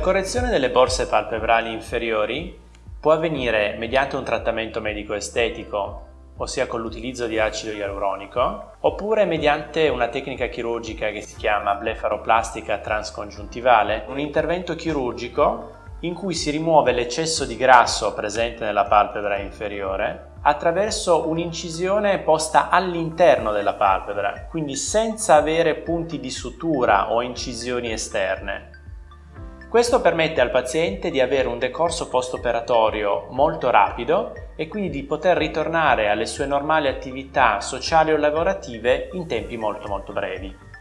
correzione delle borse palpebrali inferiori può avvenire mediante un trattamento medico-estetico, ossia con l'utilizzo di acido ialuronico, oppure mediante una tecnica chirurgica che si chiama blefaroplastica transcongiuntivale, un intervento chirurgico in cui si rimuove l'eccesso di grasso presente nella palpebra inferiore attraverso un'incisione posta all'interno della palpebra, quindi senza avere punti di sutura o incisioni esterne. Questo permette al paziente di avere un decorso post-operatorio molto rapido e quindi di poter ritornare alle sue normali attività sociali o lavorative in tempi molto molto brevi.